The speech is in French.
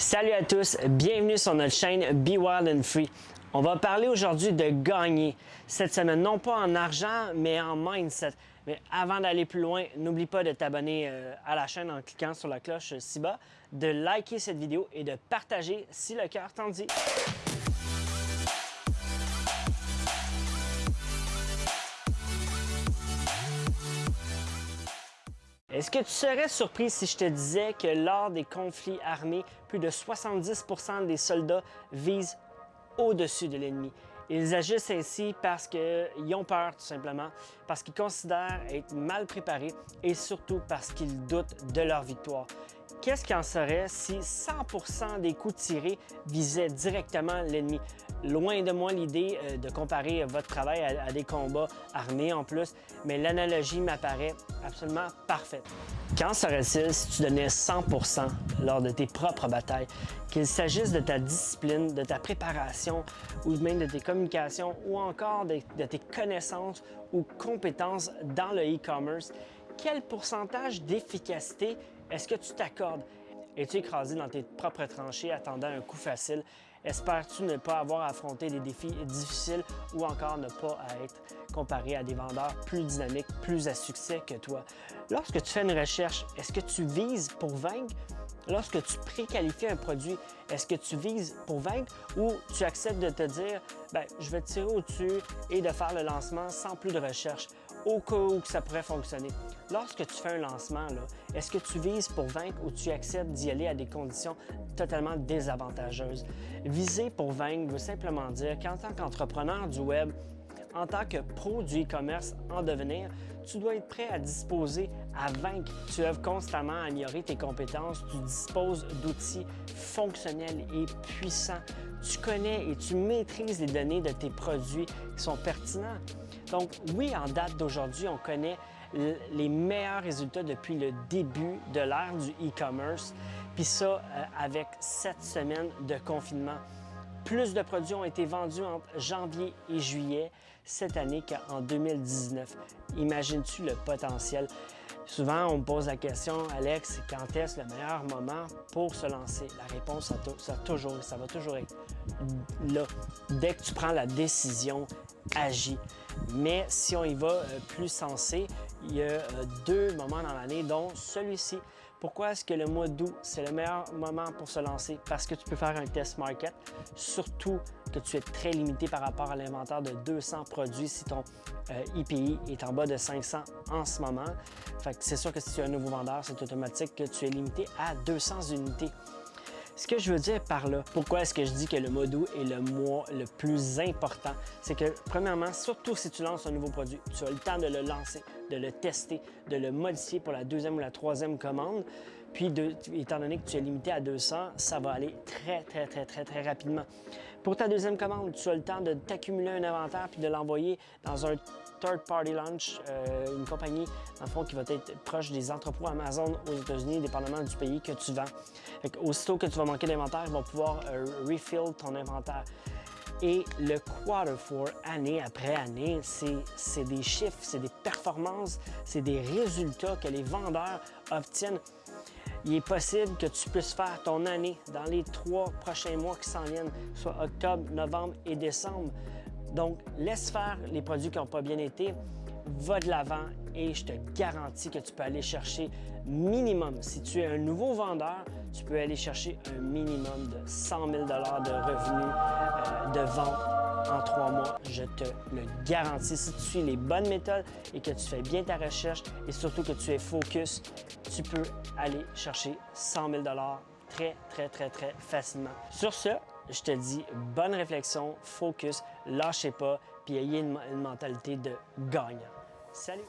Salut à tous, bienvenue sur notre chaîne Be Wild and Free. On va parler aujourd'hui de gagner cette semaine, non pas en argent, mais en mindset. Mais avant d'aller plus loin, n'oublie pas de t'abonner euh, à la chaîne en cliquant sur la cloche ci-bas, de liker cette vidéo et de partager si le cœur t'en dit. Est-ce que tu serais surpris si je te disais que lors des conflits armés, plus de 70% des soldats visent au-dessus de l'ennemi? Ils agissent ainsi parce qu'ils ont peur, tout simplement, parce qu'ils considèrent être mal préparés et surtout parce qu'ils doutent de leur victoire. Qu'est-ce qu'il en serait si 100% des coups tirés visaient directement l'ennemi? Loin de moi l'idée euh, de comparer votre travail à, des combats armés en plus, mais l'analogie m'apparaît absolument parfaite. Qu'en serait-il si tu donnais 100% lors de tes propres batailles, qu'il s'agisse de ta discipline, de ta préparation ou même de tes communications ou encore de, de tes connaissances ou compétences dans le e-commerce? Quel pourcentage d'efficacité est-ce que tu t'accordes? Es-tu écrasé dans tes propres tranchées attendant un coup facile? Espères-tu ne pas avoir à affronter des défis difficiles ou encore ne pas être comparé à des vendeurs plus dynamiques, plus à succès que toi? Lorsque tu fais une recherche, est-ce que tu vises pour vaincre? Lorsque tu préqualifies un produit, est-ce que tu vises pour vaincre ou tu acceptes de te dire, ben, je vais tirer au-dessus et de faire le lancement sans plus de recherche? Au cas où que ça pourrait fonctionner. Lorsque tu fais un lancement, est-ce que tu vises pour vaincre ou tu acceptes d'y aller à des conditions totalement désavantageuses? Viser pour vaincre veut simplement dire qu'en tant qu'entrepreneur du web, en tant que pro du e-commerce en devenir, tu dois être prêt à disposer à vaincre. Tu œuvres constamment à améliorer tes compétences, tu disposes d'outils fonctionnels et puissants. Tu connais et tu maîtrises les données de tes produits qui sont pertinents. Donc oui, en date d'aujourd'hui, on connaît les meilleurs résultats depuis le début de l'ère du e-commerce, puis ça euh, avec sept semaines de confinement. Plus de produits ont été vendus entre janvier et juillet cette année qu'en 2019. Imagines-tu le potentiel? Souvent, on me pose la question, Alex, quand est-ce le meilleur moment pour se lancer? La réponse, ça, toujours, ça va toujours être là. Dès que tu prends la décision, agis. Mais si on y va euh, plus sensé, il y a euh, deux moments dans l'année, dont celui-ci. Pourquoi est-ce que le mois d'août, c'est le meilleur moment pour se lancer? Parce que tu peux faire un test market, surtout que tu es très limité par rapport à l'inventaire de 200 produits si ton IPI euh, est en bas de 500 en ce moment. c'est sûr que si tu es un nouveau vendeur, c'est automatique que tu es limité à 200 unités. Ce que je veux dire par là, pourquoi est-ce que je dis que le mois est le mois le plus important? C'est que, premièrement, surtout si tu lances un nouveau produit, tu as le temps de le lancer, de le tester, de le modifier pour la deuxième ou la troisième commande. Puis, étant donné que tu es limité à 200, ça va aller très, très, très, très, très rapidement. Pour ta deuxième commande, tu as le temps de t'accumuler un inventaire puis de l'envoyer dans un third-party launch, euh, une compagnie, qui va être proche des entrepôts Amazon aux États-Unis, dépendamment du pays que tu vends. aussitôt que tu vas manquer d'inventaire, ils vont pouvoir euh, refill ton inventaire. Et le quarter four, année après année, c'est des chiffres, c'est des performances, c'est des résultats que les vendeurs obtiennent. Il est possible que tu puisses faire ton année dans les trois prochains mois qui s'en viennent, soit octobre, novembre et décembre. Donc, laisse faire les produits qui n'ont pas bien été, va de l'avant et je te garantis que tu peux aller chercher minimum. Si tu es un nouveau vendeur, tu peux aller chercher un minimum de 100 000 de revenus euh, de vente en trois mois. Je te le garantis. Si tu suis les bonnes méthodes et que tu fais bien ta recherche et surtout que tu es focus, tu peux aller chercher 100 000 très, très, très, très facilement. Sur ce, je te dis bonne réflexion, focus, lâchez pas, puis ayez une, une mentalité de gagnant. Salut!